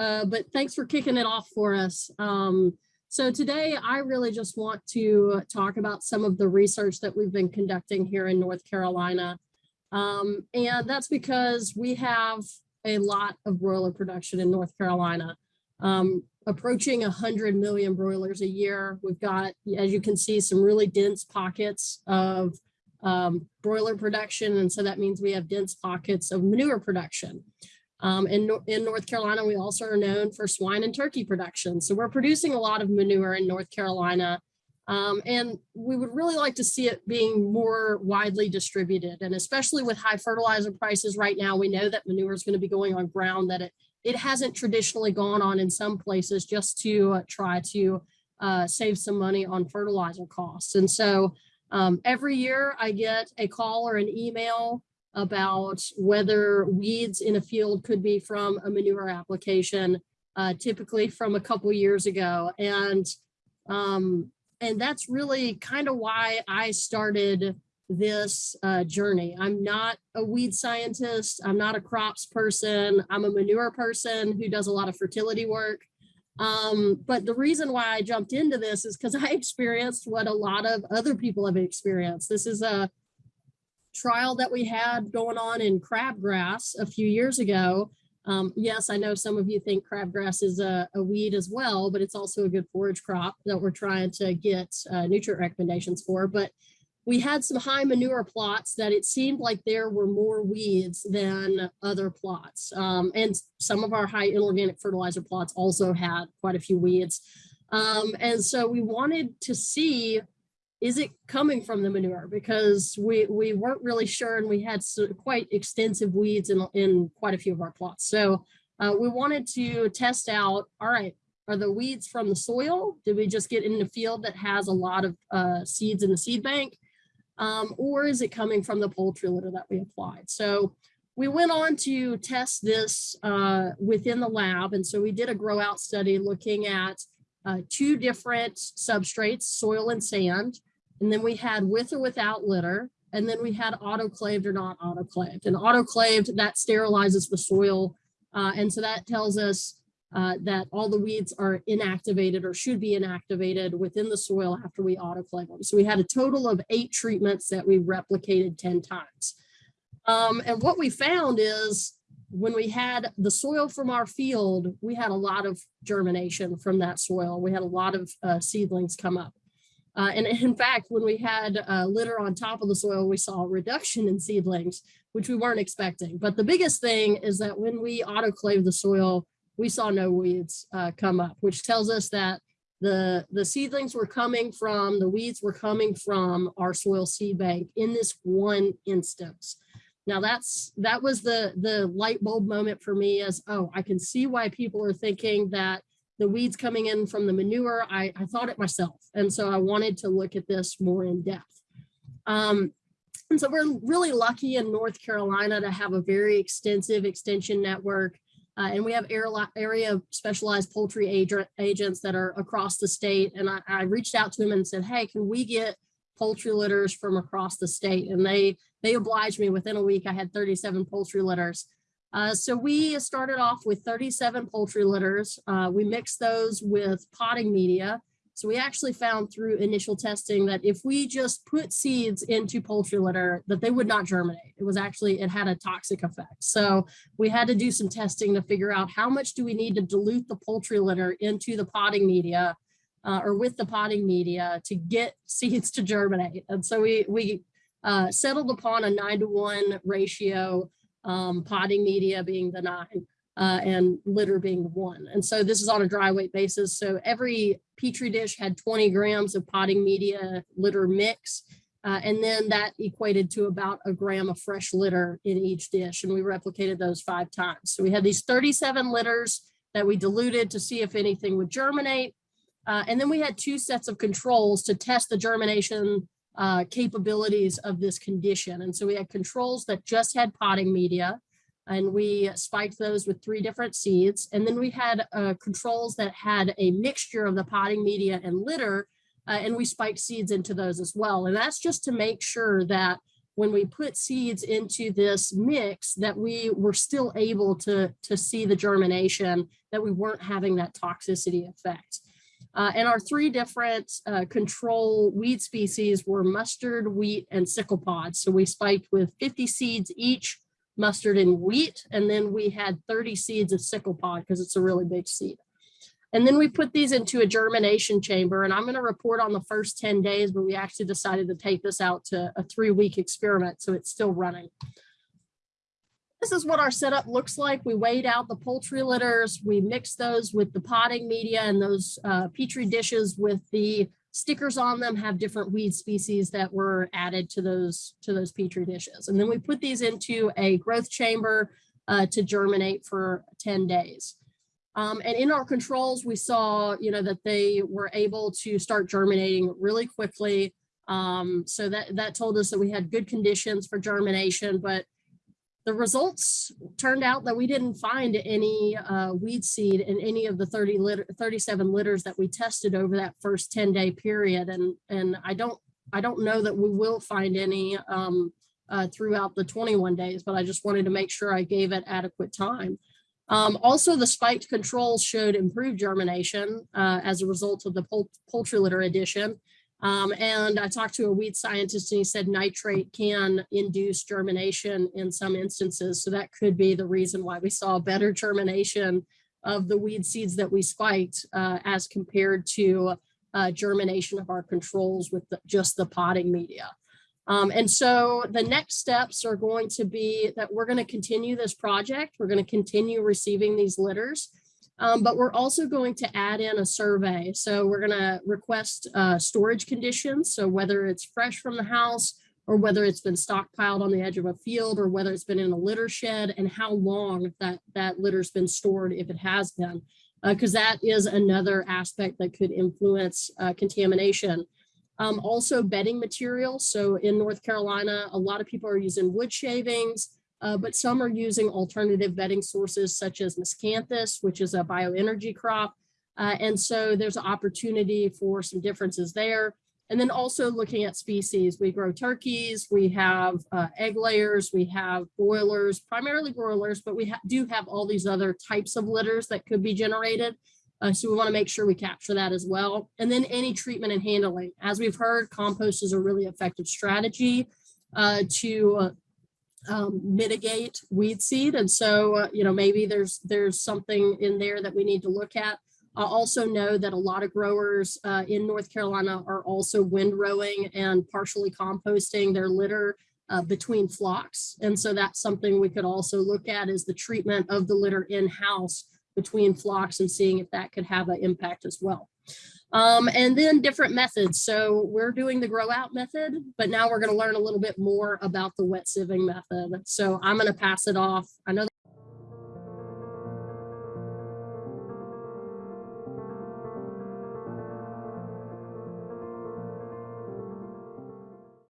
uh, but thanks for kicking it off for us. Um, so today I really just want to talk about some of the research that we've been conducting here in North Carolina. Um, and that's because we have a lot of broiler production in North Carolina, um, approaching 100 million broilers a year. We've got, as you can see, some really dense pockets of um, broiler production. And so that means we have dense pockets of manure production. Um, in, in North Carolina, we also are known for swine and turkey production. So we're producing a lot of manure in North Carolina. Um, and we would really like to see it being more widely distributed. And especially with high fertilizer prices right now, we know that manure is going to be going on ground that it, it hasn't traditionally gone on in some places just to uh, try to uh, save some money on fertilizer costs. And so um, every year I get a call or an email about whether weeds in a field could be from a manure application, uh, typically from a couple years ago. And, um, and that's really kind of why I started this uh, journey. I'm not a weed scientist. I'm not a crops person. I'm a manure person who does a lot of fertility work. Um, but the reason why I jumped into this is because I experienced what a lot of other people have experienced. This is a trial that we had going on in crabgrass a few years ago. Um, yes, I know some of you think crabgrass is a, a, weed as well, but it's also a good forage crop that we're trying to get uh, nutrient recommendations for. But we had some high manure plots that it seemed like there were more weeds than other plots. Um, and some of our high inorganic fertilizer plots also had quite a few weeds. Um, and so we wanted to see is it coming from the manure? Because we, we weren't really sure and we had quite extensive weeds in, in quite a few of our plots. So uh, we wanted to test out, all right, are the weeds from the soil? Did we just get in a field that has a lot of uh, seeds in the seed bank? Um, or is it coming from the poultry litter that we applied? So we went on to test this uh, within the lab. And so we did a grow out study looking at uh, two different substrates, soil and sand. And then we had with or without litter. And then we had autoclaved or not autoclaved. And autoclaved, that sterilizes the soil. Uh, and so that tells us uh, that all the weeds are inactivated or should be inactivated within the soil after we autoclave them. So we had a total of eight treatments that we replicated 10 times. Um, and what we found is when we had the soil from our field, we had a lot of germination from that soil. We had a lot of uh, seedlings come up. Uh, and in fact, when we had uh, litter on top of the soil, we saw a reduction in seedlings, which we weren't expecting. But the biggest thing is that when we autoclave the soil, we saw no weeds uh, come up, which tells us that the, the seedlings were coming from, the weeds were coming from our soil seed bank in this one instance. Now that's that was the the light bulb moment for me as oh I can see why people are thinking that the weeds coming in from the manure, I, I thought it myself. And so I wanted to look at this more in depth. Um, and so we're really lucky in North Carolina to have a very extensive extension network. Uh, and we have area specialized poultry agent, agents that are across the state. And I, I reached out to them and said, hey, can we get poultry litters from across the state? And they, they obliged me within a week. I had 37 poultry litters. Uh, so we started off with 37 poultry litters. Uh, we mixed those with potting media. So we actually found through initial testing that if we just put seeds into poultry litter, that they would not germinate. It was actually, it had a toxic effect. So we had to do some testing to figure out how much do we need to dilute the poultry litter into the potting media uh, or with the potting media to get seeds to germinate. And so we, we uh, settled upon a nine to one ratio um, potting media being the nine, uh, and litter being the one. And so this is on a dry weight basis. So every Petri dish had 20 grams of potting media litter mix. Uh, and then that equated to about a gram of fresh litter in each dish. And we replicated those five times. So we had these 37 litters that we diluted to see if anything would germinate. Uh, and then we had two sets of controls to test the germination uh, capabilities of this condition. And so we had controls that just had potting media and we spiked those with three different seeds. And then we had uh, controls that had a mixture of the potting media and litter uh, and we spiked seeds into those as well. And that's just to make sure that when we put seeds into this mix that we were still able to, to see the germination, that we weren't having that toxicity effect. Uh, and our three different uh, control weed species were mustard, wheat, and sickle pod. So we spiked with 50 seeds each, mustard and wheat, and then we had 30 seeds of sickle pod because it's a really big seed. And then we put these into a germination chamber and I'm going to report on the first 10 days, but we actually decided to take this out to a three week experiment. So it's still running. This is what our setup looks like. We weighed out the poultry litters. We mixed those with the potting media and those uh, Petri dishes with the stickers on them have different weed species that were added to those to those Petri dishes. And then we put these into a growth chamber uh, to germinate for 10 days. Um, and in our controls, we saw, you know, that they were able to start germinating really quickly. Um, so that, that told us that we had good conditions for germination, but the results turned out that we didn't find any uh, weed seed in any of the 30 litter, 37 litters that we tested over that first 10 day period. And, and I don't, I don't know that we will find any um, uh, throughout the 21 days, but I just wanted to make sure I gave it adequate time. Um, also, the spiked controls showed improved germination uh, as a result of the poultry litter addition. Um, and I talked to a weed scientist and he said nitrate can induce germination in some instances. So that could be the reason why we saw better germination of the weed seeds that we spiked uh, as compared to uh, germination of our controls with the, just the potting media. Um, and so the next steps are going to be that we're going to continue this project. We're going to continue receiving these litters. Um, but we're also going to add in a survey. So we're going to request uh, storage conditions. So whether it's fresh from the house or whether it's been stockpiled on the edge of a field or whether it's been in a litter shed and how long that, that litter's been stored if it has been, because uh, that is another aspect that could influence uh, contamination. Um, also bedding material. So in North Carolina, a lot of people are using wood shavings uh, but some are using alternative bedding sources such as miscanthus, which is a bioenergy crop. Uh, and so there's an opportunity for some differences there. And then also looking at species, we grow turkeys, we have uh, egg layers, we have broilers, primarily broilers, but we ha do have all these other types of litters that could be generated. Uh, so we want to make sure we capture that as well. And then any treatment and handling. As we've heard, compost is a really effective strategy uh, to uh, um, mitigate weed seed. And so, uh, you know, maybe there's there's something in there that we need to look at. I also know that a lot of growers uh, in North Carolina are also windrowing and partially composting their litter uh, between flocks. And so that's something we could also look at is the treatment of the litter in-house between flocks and seeing if that could have an impact as well. Um, and then different methods. So we're doing the grow out method, but now we're going to learn a little bit more about the wet sieving method. So I'm going to pass it off. I know